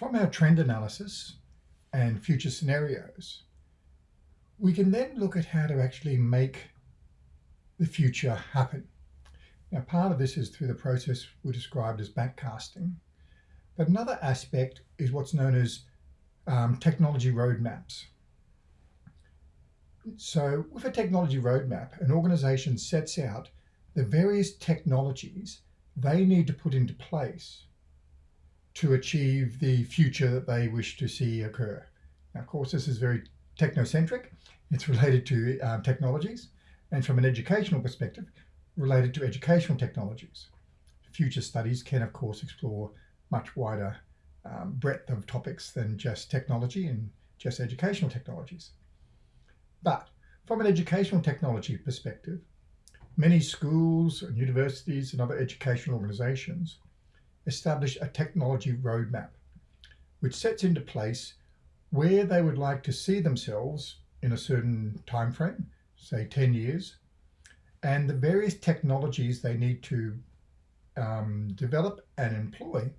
From our trend analysis and future scenarios, we can then look at how to actually make the future happen. Now, part of this is through the process we described as backcasting, but another aspect is what's known as um, technology roadmaps. So with a technology roadmap, an organization sets out the various technologies they need to put into place to achieve the future that they wish to see occur. Now, of course, this is very technocentric. It's related to um, technologies. And from an educational perspective, related to educational technologies. Future studies can, of course, explore much wider um, breadth of topics than just technology and just educational technologies. But from an educational technology perspective, many schools and universities and other educational organizations establish a technology roadmap, which sets into place where they would like to see themselves in a certain time frame, say 10 years, and the various technologies they need to um, develop and employ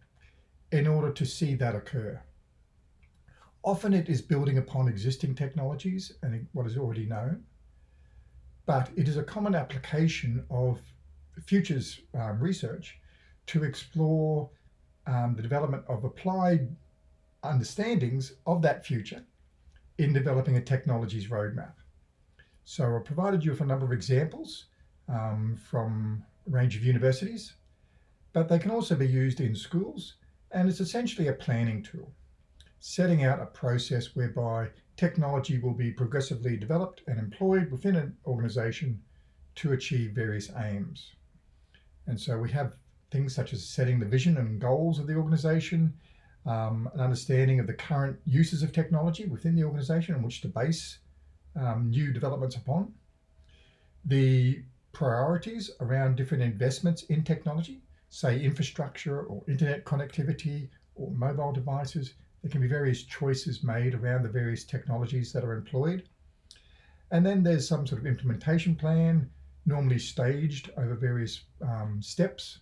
in order to see that occur. Often it is building upon existing technologies and what is already known, but it is a common application of futures um, research to explore um, the development of applied understandings of that future in developing a technologies roadmap. So I've provided you with a number of examples um, from a range of universities, but they can also be used in schools and it's essentially a planning tool, setting out a process whereby technology will be progressively developed and employed within an organization to achieve various aims. And so we have things such as setting the vision and goals of the organization, um, an understanding of the current uses of technology within the organization on which to base um, new developments upon, the priorities around different investments in technology, say infrastructure or internet connectivity or mobile devices. There can be various choices made around the various technologies that are employed. And then there's some sort of implementation plan, normally staged over various um, steps.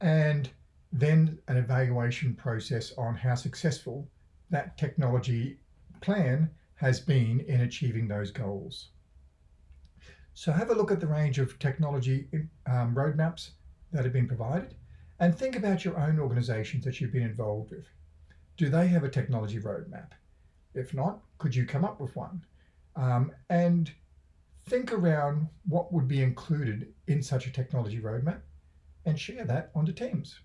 And then an evaluation process on how successful that technology plan has been in achieving those goals. So have a look at the range of technology um, roadmaps that have been provided and think about your own organizations that you've been involved with. Do they have a technology roadmap? If not, could you come up with one? Um, and think around what would be included in such a technology roadmap and share that onto Teams.